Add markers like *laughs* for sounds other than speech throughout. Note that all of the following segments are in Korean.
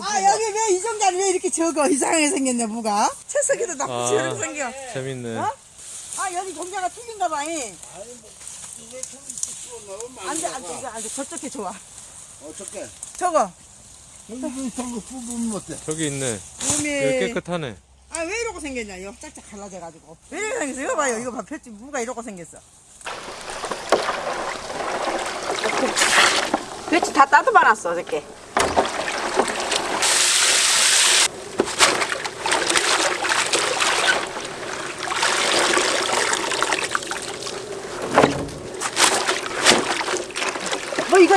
아 여기 왜 이 정자는 왜 이렇게 적어 이상하게 생겼냐 무가 채석이도 나쁘지 아. 이렇게 생겨 재밌네. 어? 아 여기 종자가 틀린가 좀 있어 안돼 안돼 이거 안돼 저쪽에 좋아 어떻게 저거 여기 저거 뽑으면 어때 저기 있네. 여기 몸이 깨끗하네. 아 왜 이러고 생겼냐 이거 짝짝 갈라져가지고 왜 이렇게 생겼어 이거 봐요 이거 봐 펼치 무가 이러고 생겼어 배치 다 따듬어놨어 어저께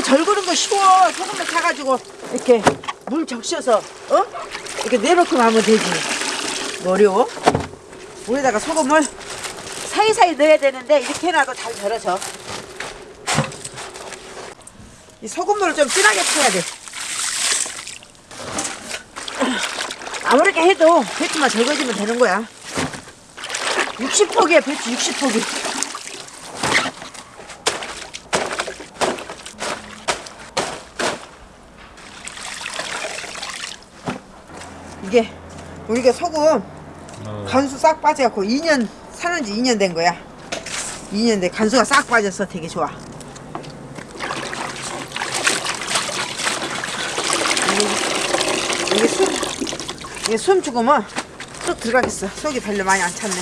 절구는 거 쉬워. 소금을 타가지고 이렇게 물 적셔서 어? 이렇게 내놓기만 하면 되지. 뭐 어려워? 물에다가 소금을 사이사이 넣어야 되는데 이렇게 해놔도 잘 절여져 이 소금물을 좀 진하게 타야 돼. 아무렇게 해도 배추만 절거지면 되는 거야. 60포기야 배추 60포기 이게 우리가 소금 어. 간수 싹 빠져갖고 2년 사는 지 2년 된 거야. 2년 돼. 간수가 싹 빠져서 되게 좋아. 이게, 이게 숨 이게 숨 죽으면 쏙 들어가겠어. 속이 별로 많이 안 찼네.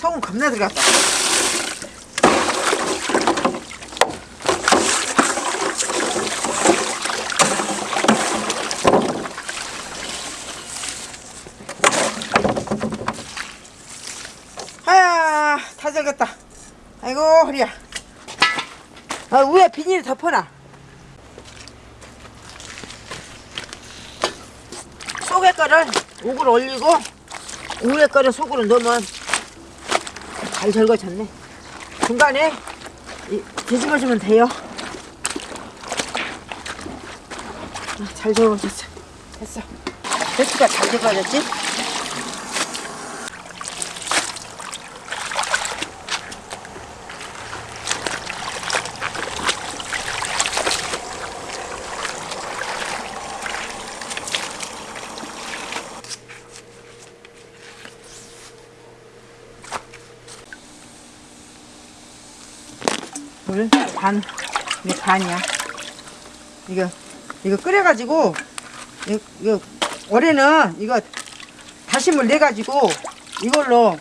소금 겁나 들어갔다 아야 다 절겼다 아이고 허리야. 아, 위에 비닐 덮어놔. 속에 거를 옥을 올리고 위에 거를 속으로 넣으면 잘 절거졌네. 중간에 이, 뒤집어주면 돼요. 아, 잘 절거졌어. 됐어. 배추가 잘 절거졌지? 물 반. 이게 반이야. 이거 이거 끓여가지고 이거, 올해는 이거 다시물 내가지고 이걸로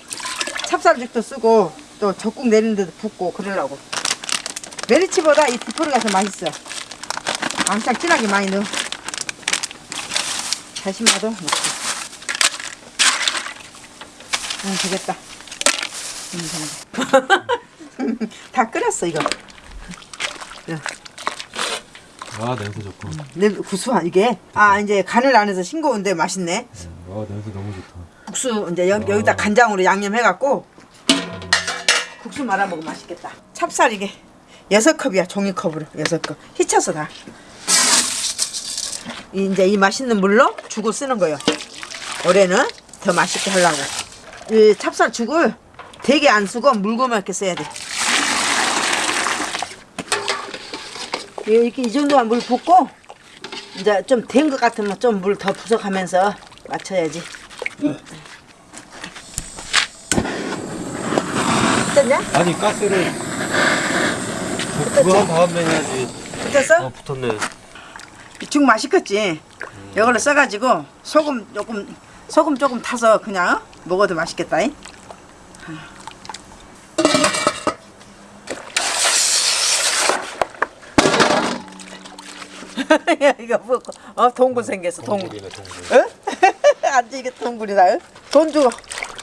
찹쌀죽도 쓰고 또 적국 내리는 데도 붓고 그러려고. 메리치보다 이 디포르가 더 맛있어. 왕창 진하게 많이 넣어. 다시마도 넣고. 응, 되겠다. 응, 정도. *laughs* 다 끓였어, 이거. 아 냄새 좋고. 내 구수하 이게? 아 이제 간을 안 해서 싱거운데 맛있네. 아 냄새 너무 좋다. 국수 이제 여, 여기다 간장으로 양념해갖고 국수 말아 먹으면 맛있겠다. 찹쌀 이게. 여섯 컵이야 종이컵으로. 여섯 컵. 휘쳐서 다. 이- 이제 이 맛있는 물로 죽을 쓰는 거예요. 올해는 더 맛있게 하려고. 이 찹쌀 죽을 되게 안 쓰고 물고만 게 써야 돼 이렇게 이 정도만 물 붓고 이제 좀 된 것 같으면 좀 물 더 부족하면서 맞춰야지. 됐냐? 아니 가스를 그거 다음에 해야지. 됐어? 어 붙었네. 죽 맛있겠지. 이걸로 써가지고 소금 조금 소금 조금 타서 그냥 먹어도 맛있겠다. 잉? *laughs* 야, 이거 뭐, 어, 동굴 생겼어, 동굴. 동굴이네 동굴. 어? *laughs* 안지 이게 동굴이다. 어? 돈 주고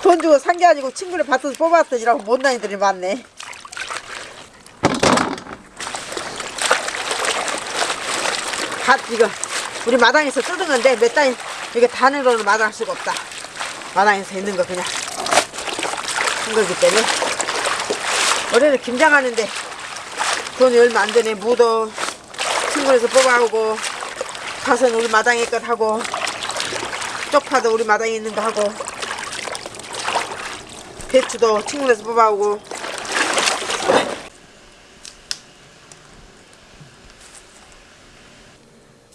돈 주고 산 게 아니고 친구를 밭에서 뽑았더니라고 못난이들이 많네. 밭 이거 우리 마당에서 뜯은 건데 몇 달 이게 단으로는 마당할 수가 없다. 마당에서 있는 거 그냥 한 거기 때문에 올해는 김장하는데 돈이 얼마 안 되네. 무도 친구에서 뽑아오고 가서는 우리 마당에 것 하고 쪽파도 우리 마당에 있는 거 하고 배추도 친구에서 뽑아오고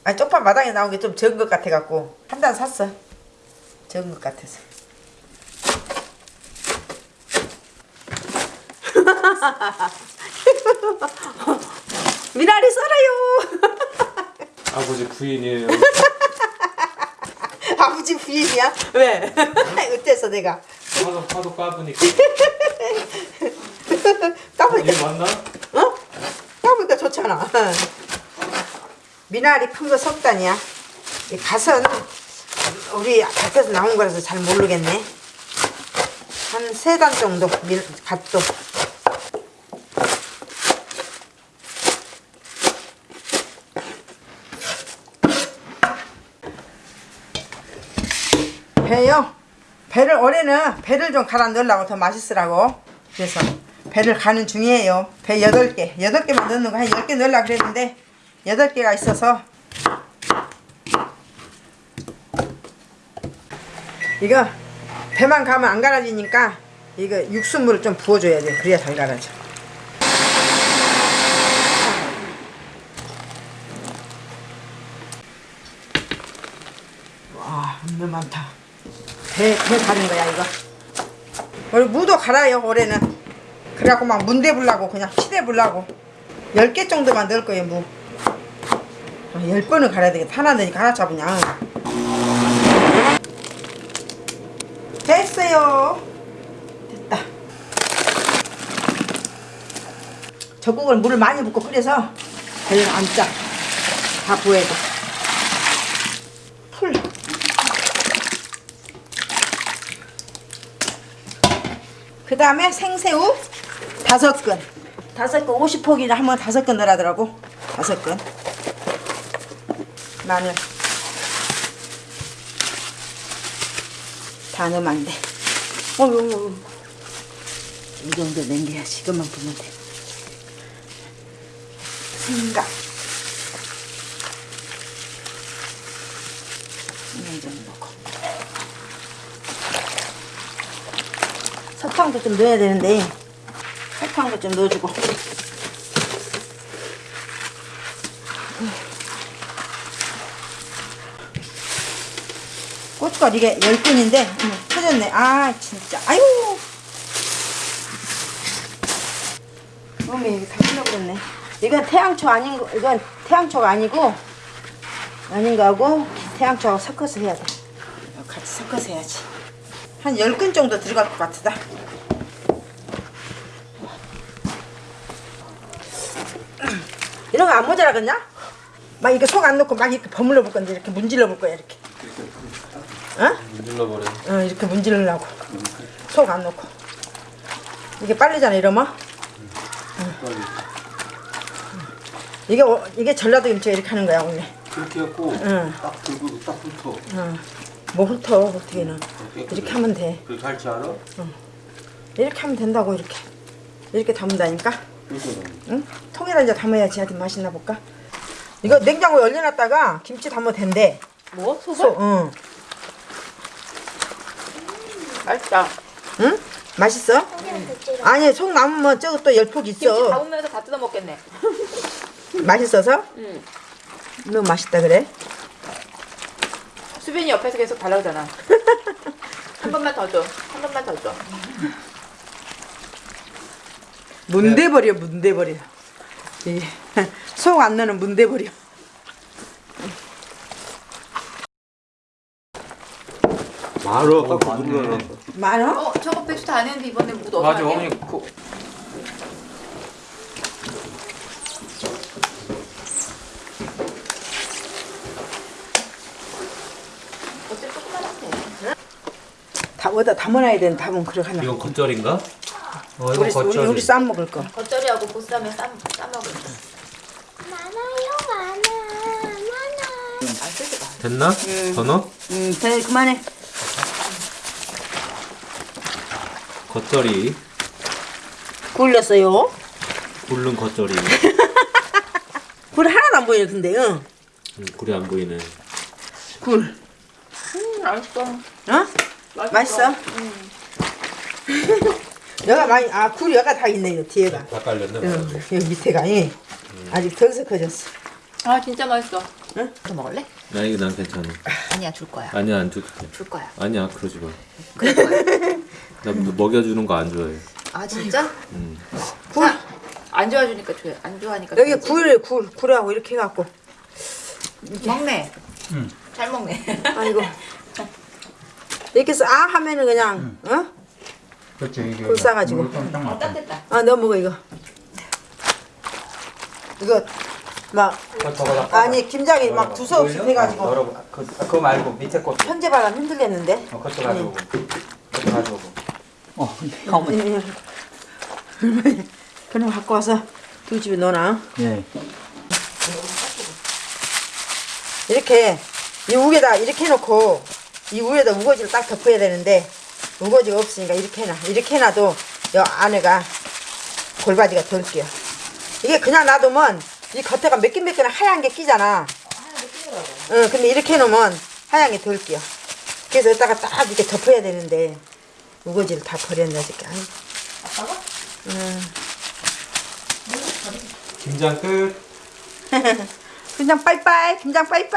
아니 쪽파 마당에 나온 게 좀 적은 것 같아 갖고 한 단 샀어. 적은 것 같아서. *laughs* 미나리 썰어요. 아버지 부인이에요. *laughs* 아버지 부인이야? 왜? *laughs* 어때서 내가? 파도 파도 까부니까. *laughs* 까보니까 이게 맞나? 어? 까보니까 좋잖아. 미나리 큰거 석단이야. 이 갓은 우리 밭에서 나온 거라서 잘 모르겠네. 한 세 단 정도 미, 갓도. 배요. 배를 올해는 배를 좀 갈아 넣으려고 더 맛있으라고. 그래서 배를 가는 중이에요. 배 8개. 8개만 넣는 거 한 10개 넣으려고 그랬는데 8개가 있어서 이거 배만 가면 안 갈아지니까 이거 육수물을 좀 부어줘야 돼. 그래야 잘 갈아져. 와, 엄청 많다. 배, 배 가는 거야, 이거. 우리 무도 갈아요, 올해는. 그래갖고 막 문대 불라고, 그냥 피대 불라고. 10개 정도만 넣을 거예요, 무. 아, 10번을 갈아야 되겠다. 하나 넣으니까 하나 잡으냐. 됐어요. 됐다. 젖국을 물을 많이 붓고 끓여서 별로 안 짜. 다 부어야 돼. 풀. 그 다음에 생새우 다섯 근. 다섯 근 50포기를 하면 다섯 근 넣으라더라고. 다섯 근. 마늘. 다 넣으면 안 돼. 어휴. 이 정도 남겨야지. 이것만 보면 돼. 생각. 이 정도 넣고. 설탕도 좀 넣어야 되는데 설탕도 좀 넣어주고. 고춧가루 이게 10근인데 터졌네. 아 진짜. 아유. 이거 다 틀려버렸네. 이건 태양초 아닌 거 이건 태양초가 아니고 아닌 거하고 태양초하고 섞어서 해야 돼. 같이 섞어서 해야지 한 10근 정도 들어갈 것 같다. 이런 거 안 모자라겠냐? 막 이렇게 속 안 넣고 막 이렇게 버물러 볼 건데 이렇게 문질러 볼 거야 이렇게. 어? 문질러 버려. 어 이렇게 문질러려고. 속 안 넣고. 이게 빨리잖아 이러면. 응. 이게 어- 이게 전라도 김치가 이렇게 하는 거야 원래. 그렇게 해갖고 응. 딱 들고 딱 붙어. 응. 뭐 훑어 어떻게는 이렇게 하면 돼. 그렇게 할 줄 알아? 이렇게 하면 된다고 이렇게 이렇게 담는다니까 응? 통에다 이제 담아야지 아주 맛있나 볼까 이거 냉장고에 얼려놨다가 김치 담으면 된대 뭐? 소금? 소, 응. 맛있다. 응? 맛있어? 아니 속 남으면 저거 또 열폭 김치 있어 담으면서 다 뜯어 먹겠네. 맛있어서? 응. 너무 맛있다 그래? 수빈이 옆에서 계속 달라 그러잖아. *laughs* 한 번만 더 줘. 한 번만 더 줘. 문대버려 문대버려 *laughs* 속안 넣는 문대버려 말어 눌러놨어. 많어? 어, 저거 배추 다 했는데 이번에 무 넣어서 맞아 할게. 어머니 그 어째 조그만한데. 다 어디다 담아놔야 되는 답은 그렇게 하나 이건 겉절인가? 어 이거 우리, 우리, 겉절이. 우리 쌈 먹을 거 겉절이하고 보쌈에 쌈, 싸 먹을 거. 많아요, 많아, 많아. 안 쓰지 마. 됐나? 더 넣어? 응, 돼 그만해 겉절이. 굴렸어요 굴른 겉절이. *laughs* 굴 하나도 안 보이네 근데 응. 음, 굴이 안 보이네. 굴 음, 맛있어. 어? 맛있어? *laughs* 여가 많이 아 여가 다 있네 요 뒤에가 다 깔렸네. 응, 여기 밑에가 예. 아직 덜 섞어졌어 아, 진짜 맛있어. 더 먹을래? 나 이거 난 괜찮아. 아니야 줄 거야. 아니야 안 돼. 줄 거야. 아니야 그러지 마. 그럴 거야. *laughs* 나 먹여주는 거 안 좋아해. 아 진짜? 음. 굴안 좋아주니까 줘. 안 좋아하니까. 여기 줘야지. 굴, 굴, 굴하고 이렇게 해갖고 먹네. 잘 먹네. 아이고 *laughs* 이렇게 해서 아 하면은 그냥 어? 그렇지 이게 굴 싸가지고. 어. 따뜻다. 아너 먹어 이거 이거 막 저거다 아니 김장이 막 두서없이 해가지고 어, 그, 그거 말고 밑에 거 현재 바람 흔들렸는데 어, 그것도 가져오고 그것도 가져오고 어 예. *laughs* 그럼 갖고 와서 두 집에 넣어놔 예. 이렇게 이 위에다 이렇게 해놓고 이 위에다 우거지를 딱 덮어야 되는데 우거지가 없으니까 이렇게 해놔. 이렇게 해놔도 이 안에가 골바지가 덜 끼어. 이게 그냥 놔두면 이 겉에가 매끈매끈한 하얀 게 끼잖아. 응 근데 이렇게 해놓으면 하얀 게 덜 끼어. 그래서 여기다가 딱 이렇게 덮어야 되는데 우거지를 다 버렸네 어저께 아이. 김장 끝. *laughs* 김장 빠이빠이 김장 빠이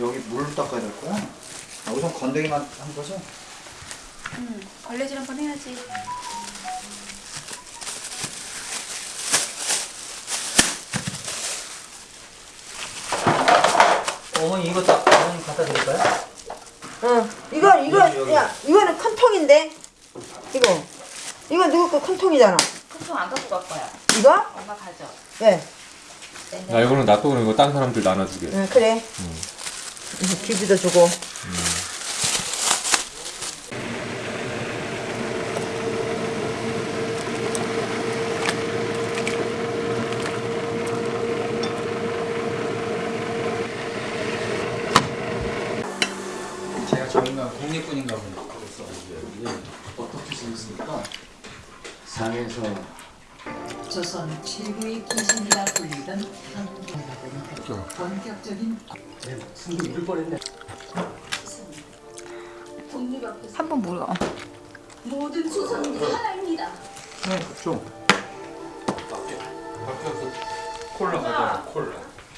여기 물 닦아야 될 거야? 아, 우선 건더기만 한 거죠? 걸레질 한번 해야지. 어머니 이거 딱 어머니 갖다 드릴까요? 응 이거 이거 야 이거는 큰 통인데 이거 이거 누구 거 큰 통이잖아 큰 통 안 갖고 갈 거야. 이거 엄마 가져. 예나 이거는 놔둬 그럼 이거 딴 사람들 나눠주게. 응, 그래. 응, 기비도 주고. 제가 저희가 국립군인가 보네 상에서 조선 최고의 기신이라 불리던 한국은 본격적인 한번 물어. 모든 조선이 하나입니다. 좀 콜라 가자 콜라.